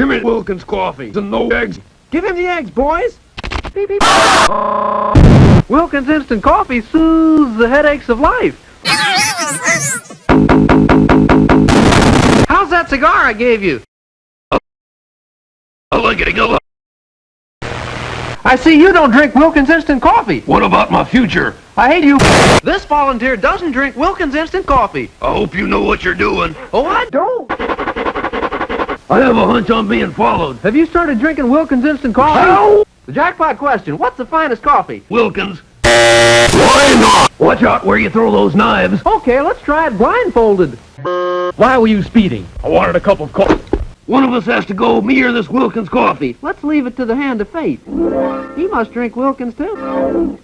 Give me Wilkins coffee and no eggs. Give him the eggs, boys. Beep, beep. Wilkins Instant Coffee soothes the headaches of life. How's that cigar I gave you? I like it lot. I see you don't drink Wilkins Instant Coffee. What about my future? I hate you. This volunteer doesn't drink Wilkins Instant Coffee. I hope you know what you're doing. Oh, I don't. I have a hunch I'm being followed. Have you started drinking Wilkins Instant Coffee? How? The jackpot question. What's the finest coffee? Wilkins. Why not? Watch out where you throw those knives. Okay, let's try it blindfolded. Why were you speeding? I wanted a cup of coffee. One of us has to go, me or this Wilkins coffee. Let's leave it to the hand of fate. He must drink Wilkins, too.